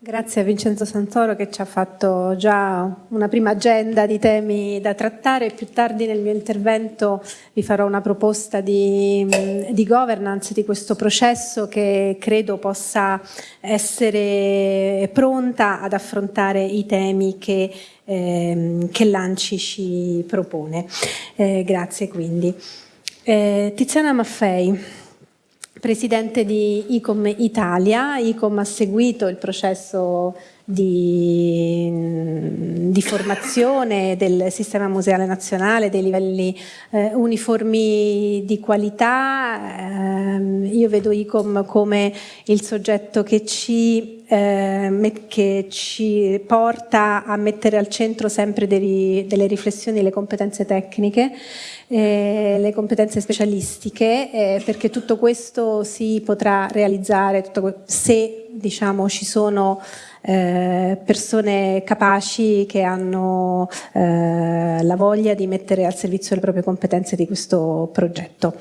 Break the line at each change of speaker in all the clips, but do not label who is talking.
Grazie a Vincenzo Santoro che ci ha fatto già una prima agenda di temi da trattare. Più tardi nel mio intervento vi farò una proposta di, di governance di questo processo che credo possa essere pronta ad affrontare i temi che, eh, che l'ANCI ci propone. Eh, grazie quindi. Eh, Tiziana Maffei. Presidente di ICOM Italia, ICOM ha seguito il processo di, di, formazione del sistema museale nazionale, dei livelli eh, uniformi di qualità. Eh, io vedo ICOM come il soggetto che ci, eh, che ci, porta a mettere al centro sempre dei, delle riflessioni le competenze tecniche eh, le competenze specialistiche eh, perché tutto questo si potrà realizzare se diciamo, ci sono eh, persone capaci che hanno eh, la voglia di mettere al servizio le proprie competenze di questo progetto.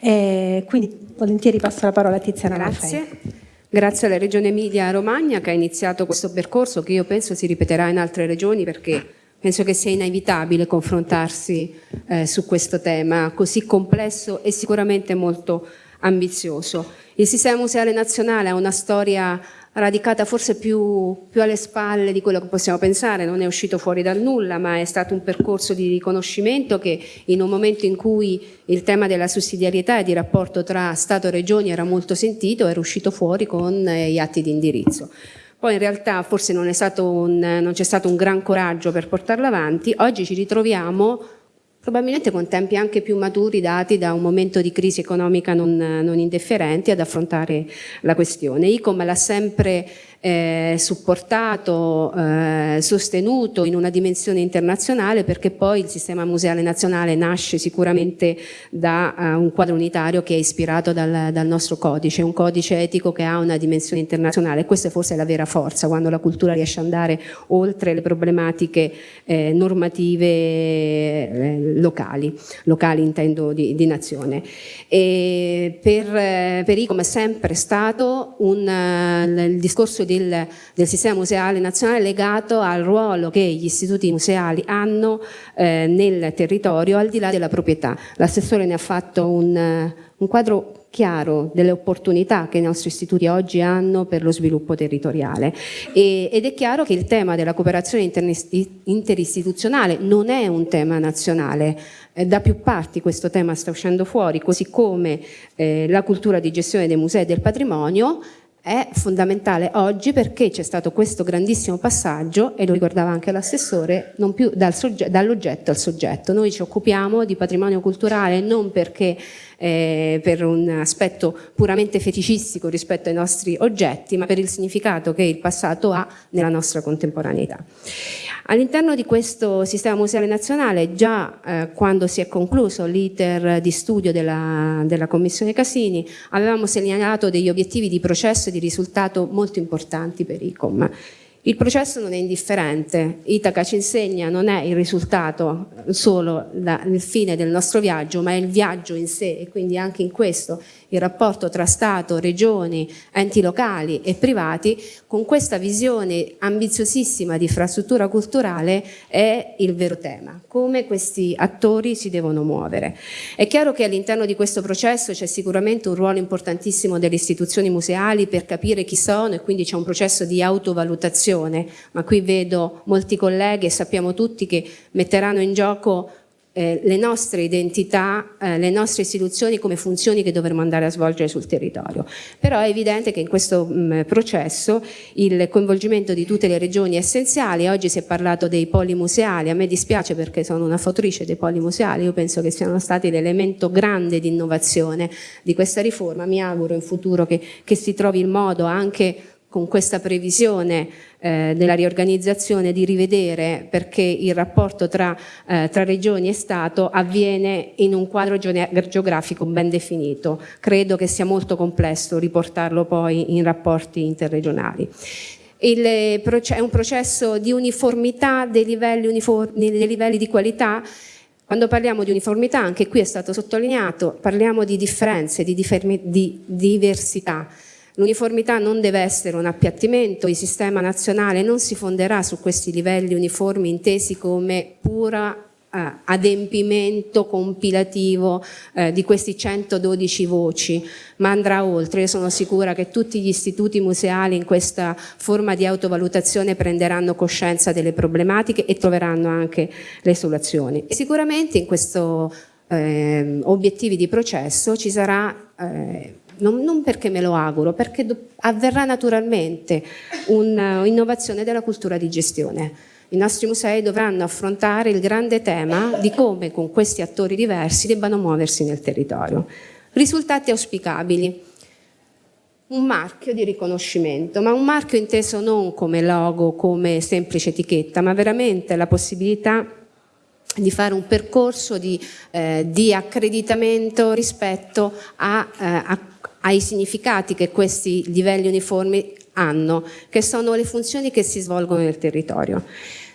quindi volentieri passo la parola a Tiziana
Grazie.
Maffei.
Grazie alla Regione Emilia Romagna che ha iniziato questo percorso che io penso si ripeterà in altre regioni perché Penso che sia inevitabile confrontarsi eh, su questo tema così complesso e sicuramente molto ambizioso. Il sistema museale nazionale ha una storia radicata forse più, più, alle spalle di quello che possiamo pensare, non è uscito fuori dal nulla, ma è stato un percorso di riconoscimento che in un momento in cui il tema della sussidiarietà e di rapporto tra Stato e Regioni era molto sentito, era uscito fuori con eh, gli atti di indirizzo. Poi in realtà forse non, c'è stato un gran coraggio per portarlo avanti, oggi ci ritroviamo probabilmente con tempi anche più maturi dati da un momento di crisi economica non, non indifferenti ad affrontare la questione. ICOM l'ha sempre eh, supportato, eh, sostenuto in una dimensione internazionale perché poi il sistema museale nazionale nasce sicuramente da uh, un quadro unitario che è ispirato dal, dal, nostro codice, un codice etico che ha una dimensione internazionale questa forse è la vera forza quando la cultura riesce ad andare oltre le problematiche eh, normative eh, locali, locali intendo di, di nazione. E per, eh, per ICOM è sempre stato un, il discorso di del, del, sistema museale nazionale legato al ruolo che gli istituti museali hanno eh, nel territorio al di là della proprietà. L'assessore ne ha fatto un, un quadro chiaro delle opportunità che i nostri istituti oggi hanno per lo sviluppo territoriale e, ed è chiaro che il tema della cooperazione interistituzionale non è un tema nazionale, eh, da più parti questo tema sta uscendo fuori, così come eh, la cultura di gestione dei musei e del patrimonio è fondamentale oggi perché c'è stato questo grandissimo passaggio, e lo ricordava anche l'assessore, non più dal dall'oggetto al soggetto. Noi ci occupiamo di patrimonio culturale non perché eh, per un aspetto puramente feticistico rispetto ai nostri oggetti, ma per il significato che il passato ha nella nostra contemporaneità. All'interno di questo sistema museale nazionale, già eh, quando si è concluso l'iter di studio della, della, Commissione Casini, avevamo segnalato degli obiettivi di processo e di risultato molto importanti per ICOM. Il processo non è indifferente, Itaca ci insegna non è il risultato solo la, il fine del nostro viaggio, ma è il viaggio in sé. E quindi anche in questo il rapporto tra Stato, regioni, enti locali e privati, con questa visione ambiziosissima di infrastruttura culturale è il vero tema, come questi attori si devono muovere. È chiaro che all'interno di questo processo c'è sicuramente un ruolo importantissimo delle istituzioni museali per capire chi sono e quindi c'è un processo di autovalutazione, ma qui vedo molti colleghi e sappiamo tutti che metteranno in gioco eh, le nostre identità, eh, le nostre istituzioni come funzioni che dovremo andare a svolgere sul territorio. Però è evidente che in questo mh, mm, processo il coinvolgimento di tutte le regioni è essenziale, oggi si è parlato dei poli museali, a me dispiace perché sono una fautrice dei poli museali, io penso che siano stati l'elemento grande di innovazione di questa riforma, mi auguro in futuro che, che si trovi il modo anche con questa previsione eh, della riorganizzazione di rivedere perché il rapporto tra, eh, tra, regioni e Stato avviene in un quadro geografico ben definito. Credo che sia molto complesso riportarlo poi in rapporti interregionali. Il, è un processo di uniformità dei livelli, uniformi, dei livelli di qualità quando parliamo di uniformità, anche qui è stato sottolineato, parliamo di differenze, di, di diversità L'uniformità non deve essere un appiattimento, il sistema nazionale non si fonderà su questi livelli uniformi intesi come pura eh, adempimento compilativo eh, di questi 112 voci, ma andrà oltre. Io sono sicura che tutti gli istituti museali in questa forma di autovalutazione prenderanno coscienza delle problematiche e troveranno anche le soluzioni. E sicuramente in questi eh, obiettivi di processo ci sarà eh, non, non, perché me lo auguro, perché avverrà naturalmente un'innovazione della cultura di gestione i nostri musei dovranno affrontare il grande tema di come con questi attori diversi debbano muoversi nel territorio. Risultati auspicabili. Un marchio di riconoscimento, ma un marchio inteso non come logo, come semplice etichetta, ma veramente la possibilità di fare un percorso di, eh, di accreditamento rispetto a, eh, a, ai significati che questi livelli uniformi hanno, che sono le funzioni che si svolgono nel territorio.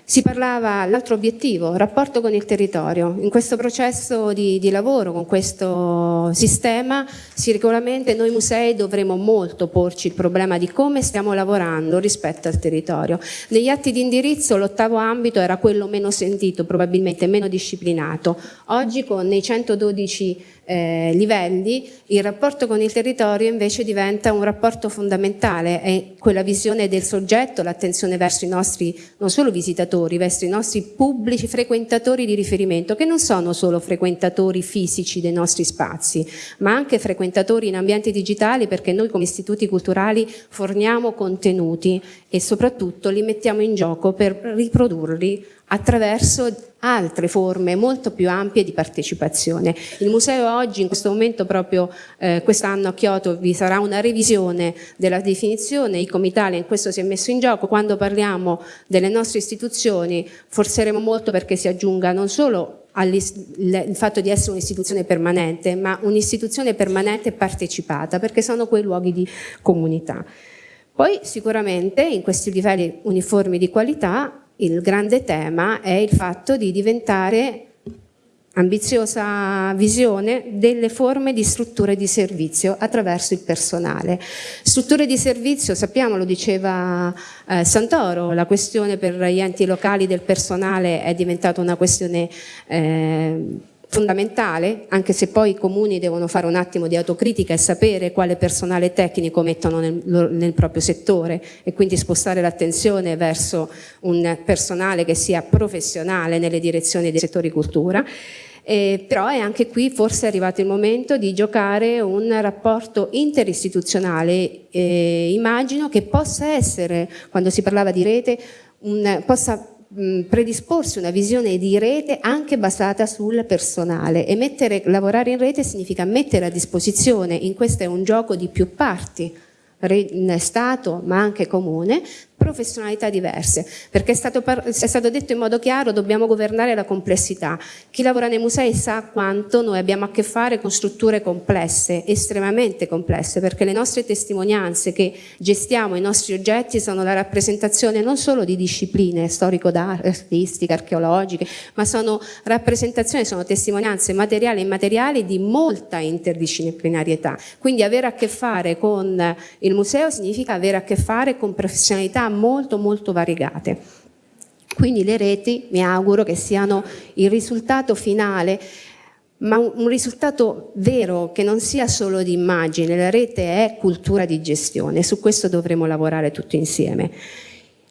Si parlava, l'altro obiettivo, rapporto con il territorio. In questo processo di, di, lavoro, con questo sistema, sicuramente noi musei dovremo molto porci il problema di come stiamo lavorando rispetto al territorio. Negli atti di indirizzo l'ottavo ambito era quello meno sentito, probabilmente meno disciplinato. Oggi con i 112 eh, livelli, il rapporto con il territorio invece diventa un rapporto fondamentale, è quella visione del soggetto, l'attenzione verso i nostri, non solo visitatori, verso i nostri pubblici frequentatori di riferimento, che non sono solo frequentatori fisici dei nostri spazi, ma anche frequentatori in ambienti digitali perché noi come istituti culturali forniamo contenuti e soprattutto li mettiamo in gioco per riprodurli attraverso altre forme molto più ampie di partecipazione. Il museo oggi, in questo momento proprio eh, quest'anno a Kyoto, vi sarà una revisione della definizione, i comitali in questo si è messo in gioco, quando parliamo delle nostre istituzioni forzeremo molto perché si aggiunga non solo il fatto di essere un'istituzione permanente, ma un'istituzione permanente partecipata, perché sono quei luoghi di comunità. Poi sicuramente in questi livelli uniformi di qualità il grande tema è il fatto di diventare ambiziosa visione delle forme di strutture di servizio attraverso il personale. Strutture di servizio, sappiamo, lo diceva eh, Santoro, la questione per gli enti locali del personale è diventata una questione eh, fondamentale, anche se poi i comuni devono fare un attimo di autocritica e sapere quale personale tecnico mettono nel, nel proprio settore e quindi spostare l'attenzione verso un personale che sia professionale nelle direzioni dei settori cultura. Eh, però è anche qui forse arrivato il momento di giocare un rapporto interistituzionale, eh, immagino che possa essere, quando si parlava di rete, un, possa predisporsi una visione di rete anche basata sul personale. E mettere, lavorare in rete significa mettere a disposizione, in questo è un gioco di più parti, Stato ma anche comune, professionalità diverse, perché è stato, è stato, detto in modo chiaro dobbiamo governare la complessità. Chi lavora nei musei sa quanto noi abbiamo a che fare con strutture complesse, estremamente complesse, perché le nostre testimonianze che gestiamo, i nostri oggetti sono la rappresentazione non solo di discipline storico-artistiche, archeologiche, ma sono rappresentazioni, sono testimonianze materiali e immateriali di molta interdisciplinarietà. Quindi avere a che fare con il museo significa avere a che fare con professionalità molto molto variegate. Quindi le reti mi auguro che siano il risultato finale ma un risultato vero che non sia solo di immagine, la rete è cultura di gestione, su questo dovremo lavorare tutti insieme.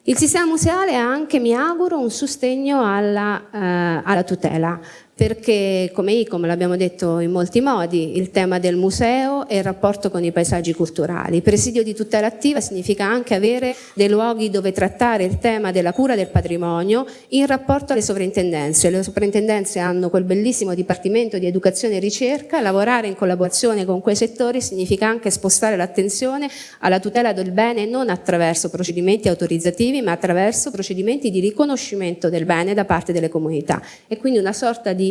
Il sistema museale ha anche, mi auguro, un sostegno alla, eh, alla tutela perché come ICOM l'abbiamo detto in molti modi, il tema del museo è il rapporto con i paesaggi culturali. Presidio di tutela attiva significa anche avere dei luoghi dove trattare il tema della cura del patrimonio in rapporto alle sovrintendenze. Le sovrintendenze hanno quel bellissimo dipartimento di educazione e ricerca, lavorare in collaborazione con quei settori significa anche spostare l'attenzione alla tutela del bene non attraverso procedimenti autorizzativi ma attraverso procedimenti di riconoscimento del bene da parte delle comunità e quindi una sorta di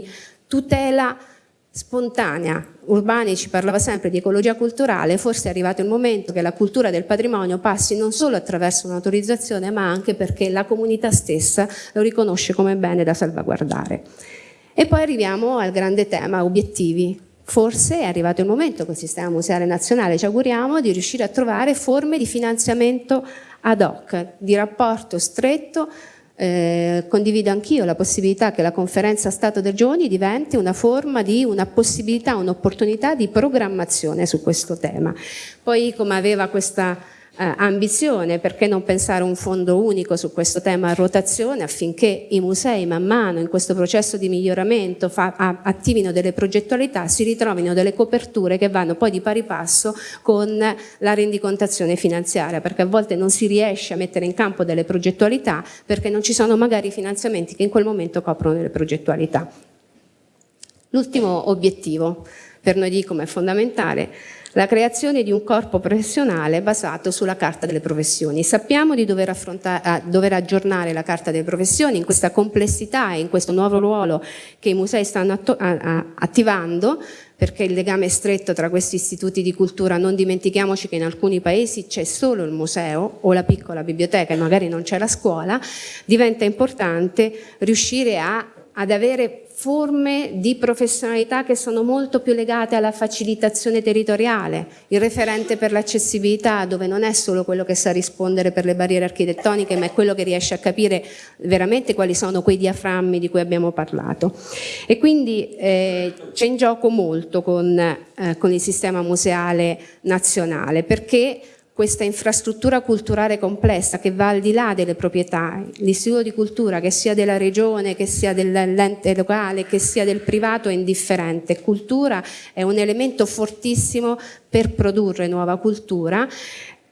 tutela spontanea. Urbani ci parlava sempre di ecologia culturale, forse è arrivato il momento che la cultura del patrimonio passi non solo attraverso un'autorizzazione, ma anche perché la comunità stessa lo riconosce come bene da salvaguardare. E poi arriviamo al grande tema, obiettivi Forse è arrivato il momento col Sistema Museale Nazionale, ci auguriamo, di riuscire a trovare forme di finanziamento ad hoc, di rapporto stretto eh, condivido anch'io la possibilità che la conferenza Stato dei Giovani diventi una forma di una possibilità, un'opportunità di programmazione su questo tema. Poi come aveva questa eh, ambizione, perché non pensare a un fondo unico su questo tema a rotazione affinché i musei man mano in questo processo di miglioramento fa, a, attivino delle progettualità, si ritrovino delle coperture che vanno poi di pari passo con la rendicontazione finanziaria, perché a volte non si riesce a mettere in campo delle progettualità perché non ci sono magari finanziamenti che in quel momento coprono le progettualità. L'ultimo obiettivo per noi di come è fondamentale la creazione di un corpo professionale basato sulla carta delle professioni. Sappiamo di dover, dover, aggiornare la carta delle professioni in questa complessità e in questo nuovo ruolo che i musei stanno attivando perché il legame è stretto tra questi istituti di cultura, non dimentichiamoci che in alcuni paesi c'è solo il museo o la piccola biblioteca e magari non c'è la scuola, diventa importante riuscire a, ad avere forme di professionalità che sono molto più legate alla facilitazione territoriale, il referente per l'accessibilità dove non è solo quello che sa rispondere per le barriere architettoniche ma è quello che riesce a capire veramente quali sono quei diaframmi di cui abbiamo parlato. E quindi eh, c'è in gioco molto con, eh, con il sistema museale nazionale perché questa infrastruttura culturale complessa che va al di là delle proprietà, l'istituto di cultura che sia della regione, che sia dell'ente locale, che sia del privato è indifferente. Cultura è un elemento fortissimo per produrre nuova cultura,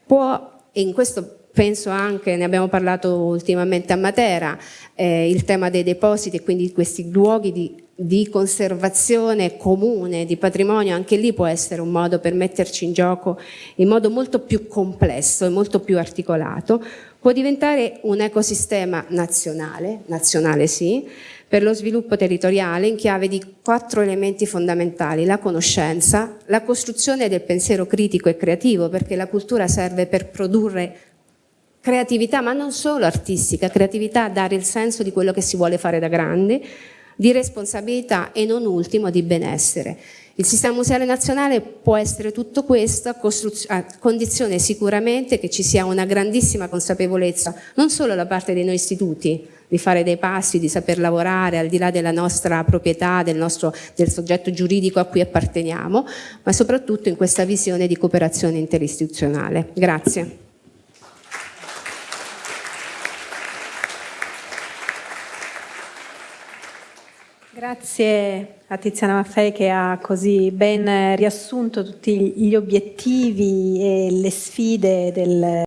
può, e in questo penso anche, ne abbiamo parlato ultimamente a Matera, eh, il tema dei depositi e quindi questi luoghi di di conservazione comune di patrimonio, anche lì può essere un modo per metterci in gioco in modo molto più complesso e molto più articolato, può diventare un ecosistema nazionale, nazionale sì, per lo sviluppo territoriale in chiave di quattro elementi fondamentali, la conoscenza, la costruzione del pensiero critico e creativo, perché la cultura serve per produrre creatività, ma non solo artistica, creatività a dare il senso di quello che si vuole fare da grande, di responsabilità e non ultimo di benessere. Il sistema museale nazionale può essere tutto questo a condizione sicuramente che ci sia una grandissima consapevolezza non solo da parte dei noi istituti di fare dei passi, di saper lavorare al di là della nostra proprietà, del, nostro, del soggetto giuridico a cui apparteniamo, ma soprattutto in questa visione di cooperazione interistituzionale. Grazie.
Grazie a Tiziana Maffei che ha così ben riassunto tutti gli obiettivi e le sfide del